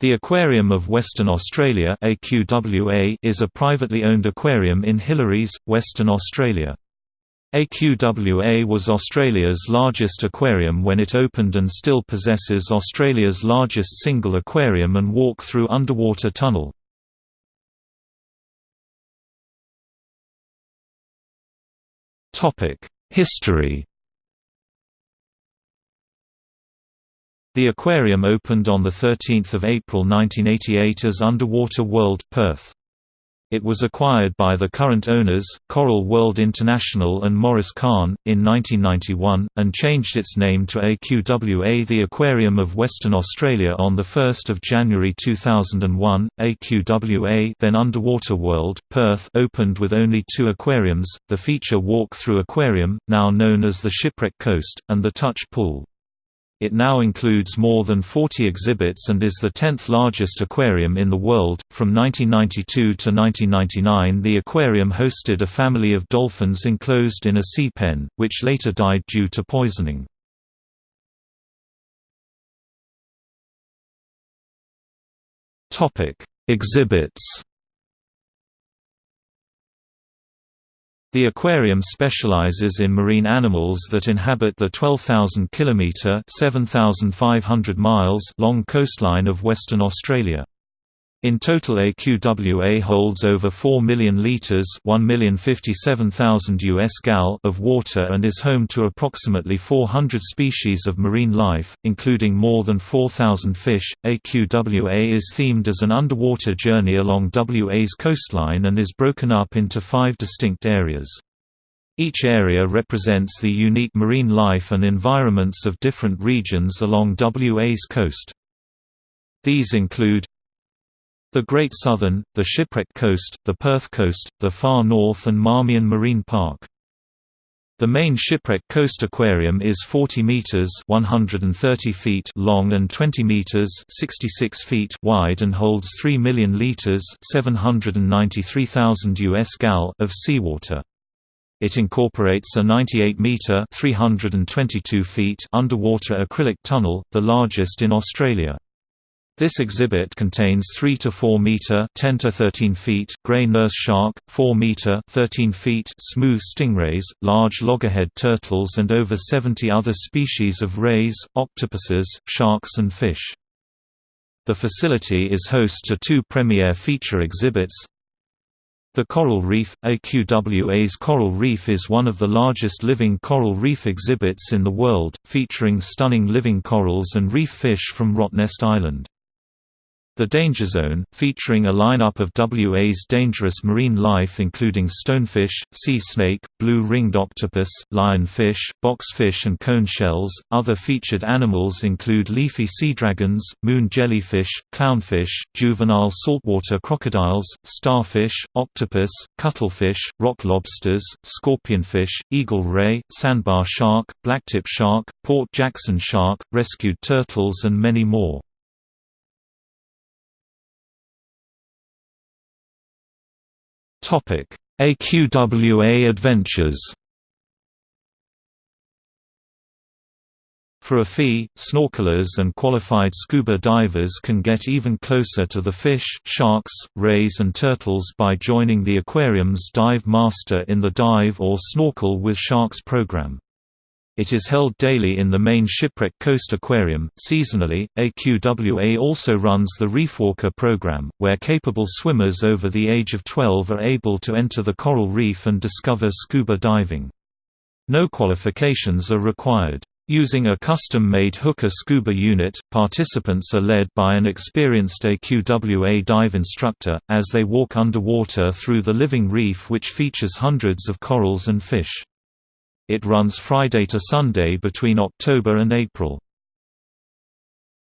The Aquarium of Western Australia is a privately owned aquarium in Hillarys, Western Australia. AQWA was Australia's largest aquarium when it opened and still possesses Australia's largest single aquarium and walk-through underwater tunnel. History The aquarium opened on 13 April 1988 as Underwater World, Perth. It was acquired by the current owners, Coral World International and Morris Kahn, in 1991, and changed its name to AQWA The Aquarium of Western Australia on 1 January 2001. AQWA then Underwater World, Perth opened with only two aquariums, the feature walk-through aquarium, now known as the Shipwreck Coast, and the Touch Pool. It now includes more than 40 exhibits and is the 10th largest aquarium in the world. From 1992 to 1999, the aquarium hosted a family of dolphins enclosed in a sea pen, which later died due to poisoning. Topic: Exhibits The aquarium specializes in marine animals that inhabit the 12,000 km (7,500 miles) long coastline of Western Australia. In total AQWA holds over 4 million litres US gal of water and is home to approximately 400 species of marine life, including more than 4,000 fish. AQWA is themed as an underwater journey along WA's coastline and is broken up into five distinct areas. Each area represents the unique marine life and environments of different regions along WA's coast. These include the Great Southern, the Shipwreck Coast, the Perth Coast, the Far North and Marmion Marine Park. The main Shipwreck Coast Aquarium is 40 meters (130 feet) long and 20 meters (66 feet) wide and holds 3 million liters (793,000 US gal) of seawater. It incorporates a 98-meter (322 feet) underwater acrylic tunnel, the largest in Australia. This exhibit contains 3 to 4 meter (10 to 13 feet) gray nurse shark, 4 meter (13 feet) smooth stingrays, large loggerhead turtles and over 70 other species of rays, octopuses, sharks and fish. The facility is host to two premier feature exhibits. The Coral Reef – AQWA's Coral Reef is one of the largest living coral reef exhibits in the world, featuring stunning living corals and reef fish from Rottnest Island. The Danger Zone, featuring a lineup of WA's dangerous marine life including stonefish, sea snake, blue-ringed octopus, lionfish, boxfish and cone shells. Other featured animals include leafy sea dragons, moon jellyfish, clownfish, juvenile saltwater crocodiles, starfish, octopus, cuttlefish, rock lobsters, scorpionfish, eagle ray, sandbar shark, blacktip shark, Port Jackson shark, rescued turtles and many more. AQWA Adventures For a fee, snorkelers and qualified scuba divers can get even closer to the fish, sharks, rays and turtles by joining the aquarium's Dive Master in the Dive or Snorkel with Sharks program. It is held daily in the main Shipwreck Coast Aquarium. Seasonally, AQWA also runs the Reefwalker program, where capable swimmers over the age of 12 are able to enter the coral reef and discover scuba diving. No qualifications are required. Using a custom-made hookah scuba unit, participants are led by an experienced AQWA dive instructor, as they walk underwater through the living reef which features hundreds of corals and fish. It runs Friday to Sunday between October and April.